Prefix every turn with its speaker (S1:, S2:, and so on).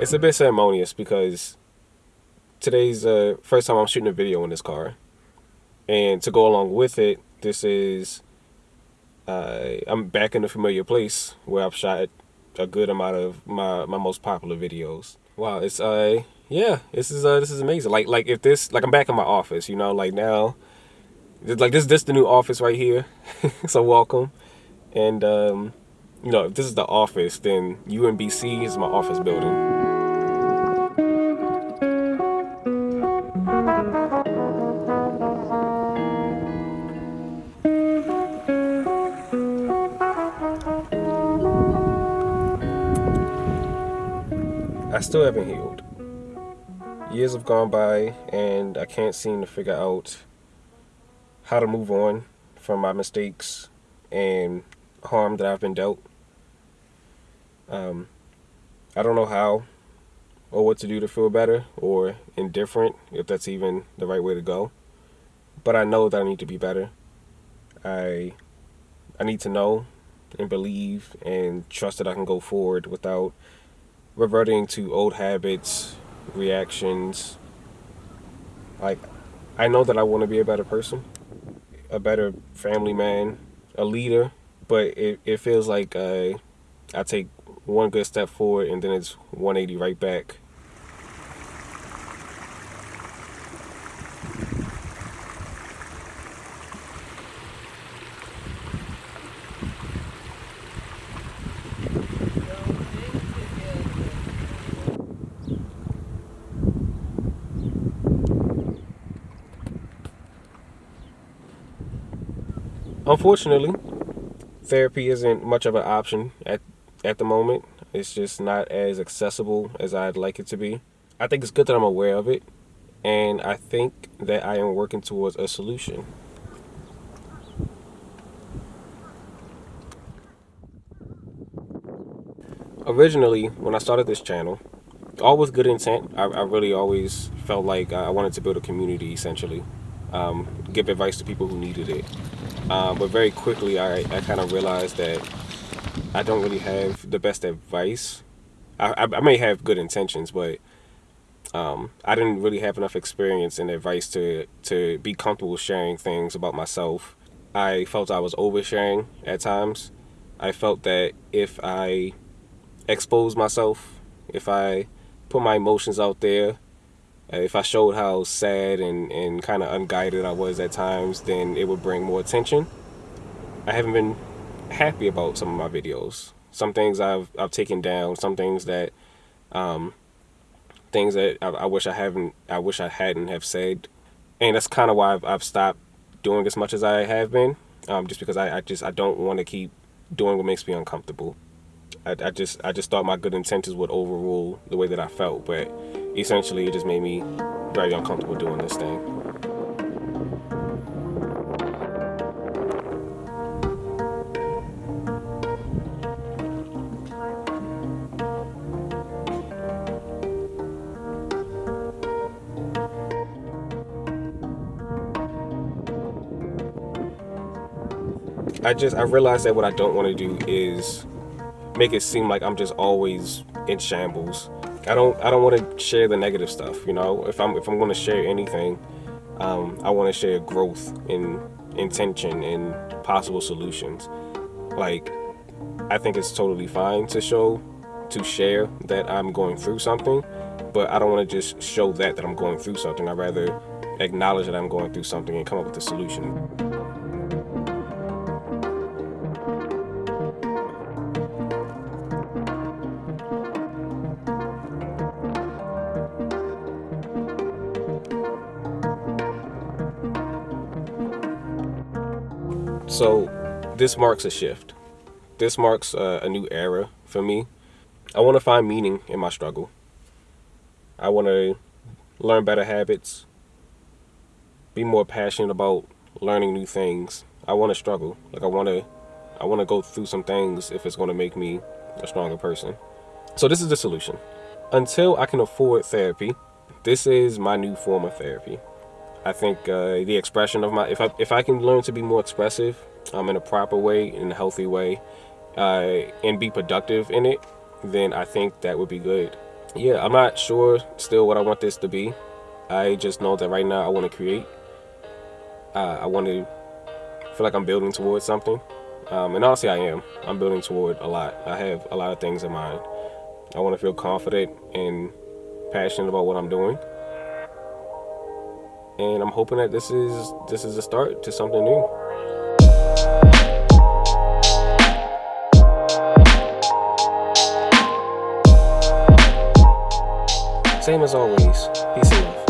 S1: It's a bit ceremonious because today's uh, first time I'm shooting a video in this car. And to go along with it, this is, uh, I'm back in a familiar place where I've shot a good amount of my, my most popular videos. Wow, it's, uh, yeah, this is, uh, this is amazing. Like, like if this, like I'm back in my office, you know, like now, like this, this the new office right here. so welcome. And um you know, if this is the office, then UMBC is my office building. I still haven't healed. Years have gone by and I can't seem to figure out how to move on from my mistakes and harm that I've been dealt. Um, I don't know how or what to do to feel better or indifferent, if that's even the right way to go. But I know that I need to be better. I I need to know and believe and trust that I can go forward without reverting to old habits, reactions. Like, I know that I want to be a better person, a better family man, a leader, but it, it feels like uh, I take one good step forward and then it's 180 right back. Unfortunately, therapy isn't much of an option at, at the moment. It's just not as accessible as I'd like it to be. I think it's good that I'm aware of it, and I think that I am working towards a solution. Originally, when I started this channel, all with good intent. I, I really always felt like I wanted to build a community, essentially. Um, give advice to people who needed it. Um, but very quickly, I, I kind of realized that I don't really have the best advice. I, I, I may have good intentions, but um, I didn't really have enough experience and advice to, to be comfortable sharing things about myself. I felt I was oversharing at times. I felt that if I exposed myself, if I put my emotions out there, if I showed how sad and, and kind of unguided I was at times, then it would bring more attention. I haven't been happy about some of my videos. Some things I've I've taken down. Some things that, um, things that I, I wish I haven't. I wish I hadn't have said, and that's kind of why I've, I've stopped doing as much as I have been. Um, just because I, I just I don't want to keep doing what makes me uncomfortable. I, I just I just thought my good intentions would overrule the way that I felt, but essentially it just made me very uncomfortable doing this thing. I just I realized that what I don't want to do is make it seem like I'm just always in shambles I don't I don't want to share the negative stuff. You know, if I'm if I'm going to share anything, um, I want to share growth and intention and possible solutions. Like, I think it's totally fine to show to share that I'm going through something, but I don't want to just show that that I'm going through something. I'd rather acknowledge that I'm going through something and come up with a solution. So this marks a shift. This marks a, a new era for me. I want to find meaning in my struggle. I want to learn better habits, be more passionate about learning new things. I want to struggle. Like I want to I want to go through some things if it's going to make me a stronger person. So this is the solution. Until I can afford therapy, this is my new form of therapy. I think uh, the expression of my if I if I can learn to be more expressive um, in a proper way, in a healthy way, uh, and be productive in it, then I think that would be good. yeah, I'm not sure still what I want this to be. I just know that right now I want to create. Uh, I want to feel like I'm building towards something. Um, and honestly, I am. I'm building toward a lot. I have a lot of things in mind. I want to feel confident and passionate about what I'm doing and I'm hoping that this is this is a start to something new. Same as always, peace and love.